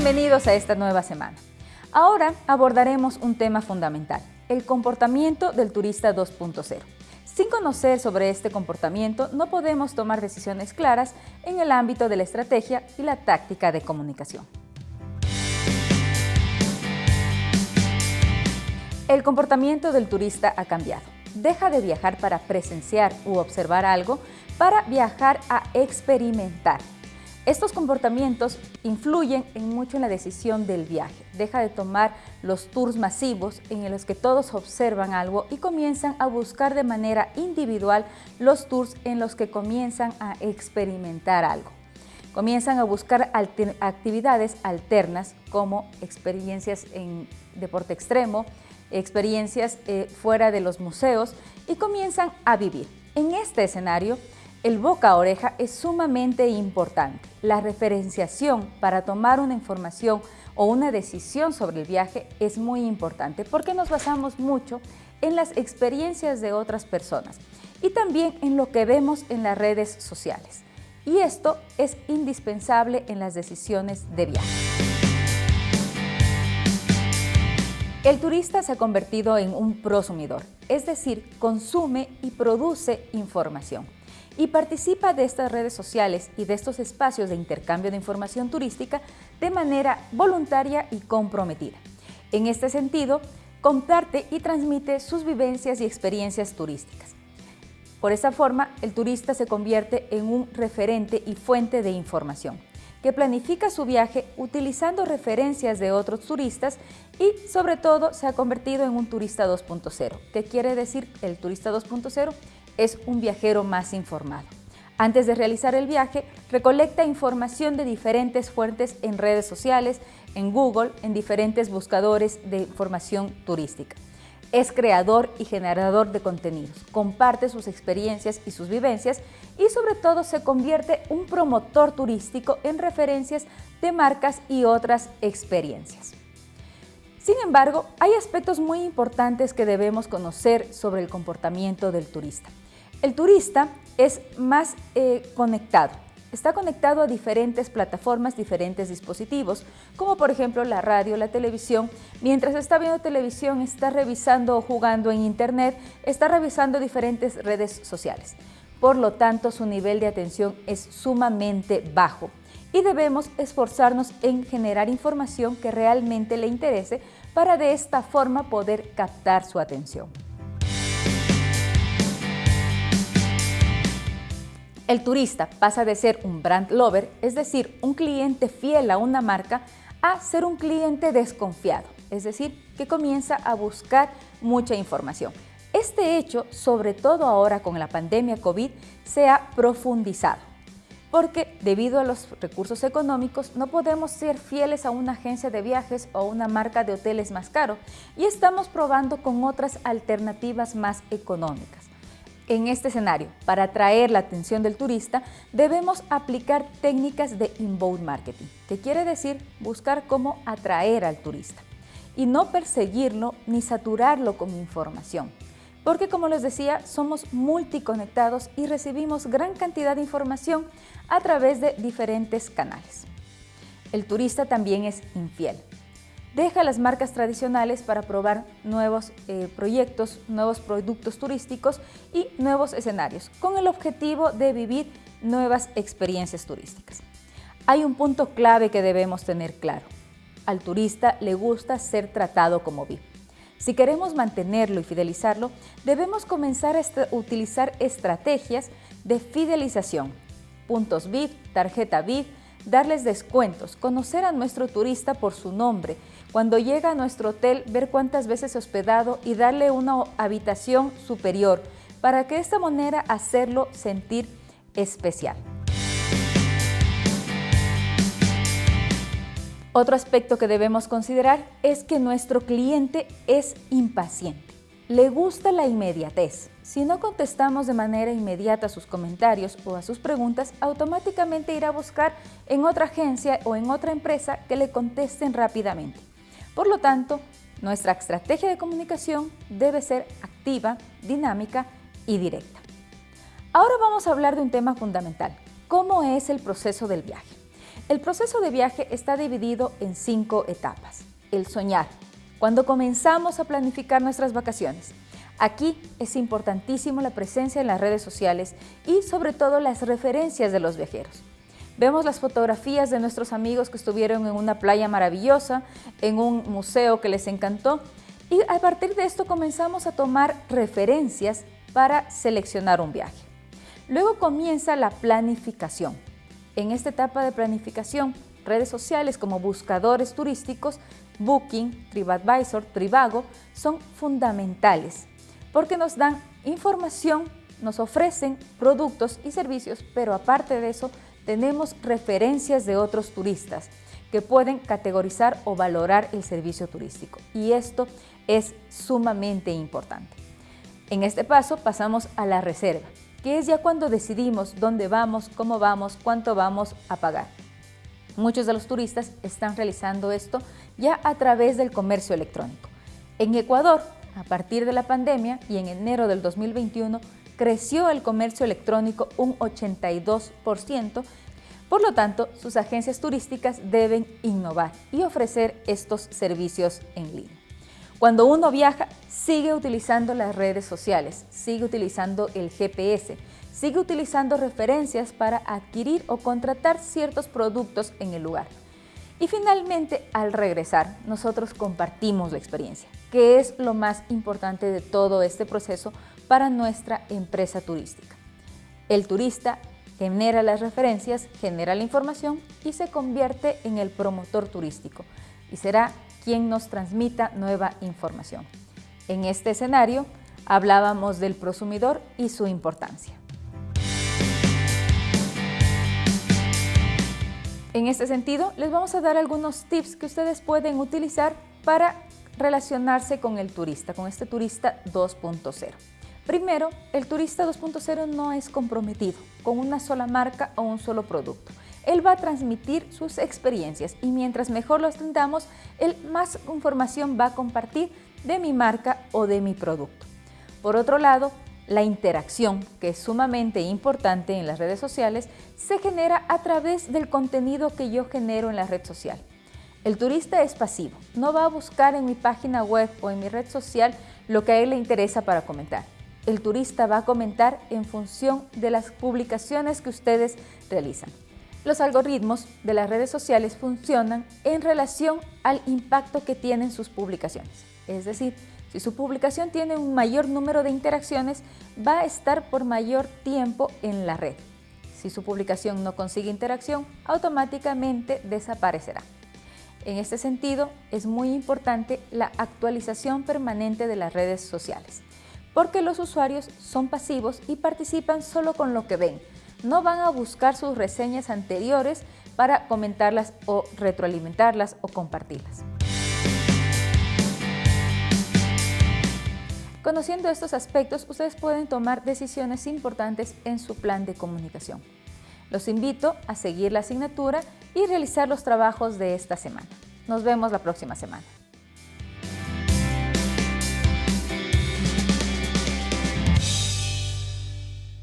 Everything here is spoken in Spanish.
Bienvenidos a esta nueva semana. Ahora abordaremos un tema fundamental, el comportamiento del turista 2.0. Sin conocer sobre este comportamiento, no podemos tomar decisiones claras en el ámbito de la estrategia y la táctica de comunicación. El comportamiento del turista ha cambiado. Deja de viajar para presenciar u observar algo para viajar a experimentar. Estos comportamientos influyen en mucho en la decisión del viaje. Deja de tomar los tours masivos en los que todos observan algo y comienzan a buscar de manera individual los tours en los que comienzan a experimentar algo. Comienzan a buscar actividades alternas como experiencias en deporte extremo, experiencias eh, fuera de los museos y comienzan a vivir. En este escenario, el boca a oreja es sumamente importante. La referenciación para tomar una información o una decisión sobre el viaje es muy importante porque nos basamos mucho en las experiencias de otras personas y también en lo que vemos en las redes sociales. Y esto es indispensable en las decisiones de viaje. El turista se ha convertido en un prosumidor, es decir, consume y produce información y participa de estas redes sociales y de estos espacios de intercambio de información turística de manera voluntaria y comprometida. En este sentido, comparte y transmite sus vivencias y experiencias turísticas. Por esta forma, el turista se convierte en un referente y fuente de información que planifica su viaje utilizando referencias de otros turistas y sobre todo se ha convertido en un turista 2.0. ¿Qué quiere decir el turista 2.0? Es un viajero más informado. Antes de realizar el viaje, recolecta información de diferentes fuentes en redes sociales, en Google, en diferentes buscadores de información turística. Es creador y generador de contenidos, comparte sus experiencias y sus vivencias y sobre todo se convierte un promotor turístico en referencias de marcas y otras experiencias. Sin embargo, hay aspectos muy importantes que debemos conocer sobre el comportamiento del turista. El turista es más eh, conectado, está conectado a diferentes plataformas, diferentes dispositivos, como por ejemplo la radio, la televisión. Mientras está viendo televisión, está revisando o jugando en internet, está revisando diferentes redes sociales. Por lo tanto, su nivel de atención es sumamente bajo y debemos esforzarnos en generar información que realmente le interese para de esta forma poder captar su atención. El turista pasa de ser un brand lover, es decir, un cliente fiel a una marca, a ser un cliente desconfiado, es decir, que comienza a buscar mucha información. Este hecho, sobre todo ahora con la pandemia COVID, se ha profundizado, porque debido a los recursos económicos no podemos ser fieles a una agencia de viajes o una marca de hoteles más caro y estamos probando con otras alternativas más económicas. En este escenario, para atraer la atención del turista, debemos aplicar técnicas de inbound marketing, que quiere decir buscar cómo atraer al turista y no perseguirlo ni saturarlo con información. Porque como les decía, somos multiconectados y recibimos gran cantidad de información a través de diferentes canales. El turista también es infiel deja las marcas tradicionales para probar nuevos eh, proyectos, nuevos productos turísticos y nuevos escenarios, con el objetivo de vivir nuevas experiencias turísticas. Hay un punto clave que debemos tener claro. Al turista le gusta ser tratado como VIP. Si queremos mantenerlo y fidelizarlo, debemos comenzar a utilizar estrategias de fidelización, puntos VIP, tarjeta VIP, darles descuentos, conocer a nuestro turista por su nombre, cuando llega a nuestro hotel, ver cuántas veces hospedado y darle una habitación superior, para que de esta manera hacerlo sentir especial. Otro aspecto que debemos considerar es que nuestro cliente es impaciente. Le gusta la inmediatez. Si no contestamos de manera inmediata sus comentarios o a sus preguntas, automáticamente irá a buscar en otra agencia o en otra empresa que le contesten rápidamente. Por lo tanto, nuestra estrategia de comunicación debe ser activa, dinámica y directa. Ahora vamos a hablar de un tema fundamental, ¿cómo es el proceso del viaje? El proceso de viaje está dividido en cinco etapas. El soñar, cuando comenzamos a planificar nuestras vacaciones. Aquí es importantísimo la presencia en las redes sociales y sobre todo las referencias de los viajeros. Vemos las fotografías de nuestros amigos que estuvieron en una playa maravillosa, en un museo que les encantó y a partir de esto comenzamos a tomar referencias para seleccionar un viaje. Luego comienza la planificación. En esta etapa de planificación, redes sociales como buscadores turísticos, Booking, TripAdvisor, Trivago, son fundamentales porque nos dan información, nos ofrecen productos y servicios, pero aparte de eso, tenemos referencias de otros turistas que pueden categorizar o valorar el servicio turístico. Y esto es sumamente importante. En este paso pasamos a la reserva, que es ya cuando decidimos dónde vamos, cómo vamos, cuánto vamos a pagar. Muchos de los turistas están realizando esto ya a través del comercio electrónico. En Ecuador, a partir de la pandemia y en enero del 2021, creció el comercio electrónico un 82%, por lo tanto, sus agencias turísticas deben innovar y ofrecer estos servicios en línea. Cuando uno viaja, sigue utilizando las redes sociales, sigue utilizando el GPS, sigue utilizando referencias para adquirir o contratar ciertos productos en el lugar. Y finalmente, al regresar, nosotros compartimos la experiencia, que es lo más importante de todo este proceso para nuestra empresa turística. El turista genera las referencias, genera la información y se convierte en el promotor turístico y será quien nos transmita nueva información. En este escenario hablábamos del prosumidor y su importancia. En este sentido, les vamos a dar algunos tips que ustedes pueden utilizar para relacionarse con el turista, con este turista 2.0. Primero, el turista 2.0 no es comprometido con una sola marca o un solo producto. Él va a transmitir sus experiencias y mientras mejor lo tengamos, él más información va a compartir de mi marca o de mi producto. Por otro lado, la interacción, que es sumamente importante en las redes sociales, se genera a través del contenido que yo genero en la red social. El turista es pasivo, no va a buscar en mi página web o en mi red social lo que a él le interesa para comentar. El turista va a comentar en función de las publicaciones que ustedes realizan. Los algoritmos de las redes sociales funcionan en relación al impacto que tienen sus publicaciones. Es decir, si su publicación tiene un mayor número de interacciones, va a estar por mayor tiempo en la red. Si su publicación no consigue interacción, automáticamente desaparecerá. En este sentido, es muy importante la actualización permanente de las redes sociales, porque los usuarios son pasivos y participan solo con lo que ven. No van a buscar sus reseñas anteriores para comentarlas o retroalimentarlas o compartirlas. Conociendo estos aspectos, ustedes pueden tomar decisiones importantes en su plan de comunicación. Los invito a seguir la asignatura y realizar los trabajos de esta semana. Nos vemos la próxima semana.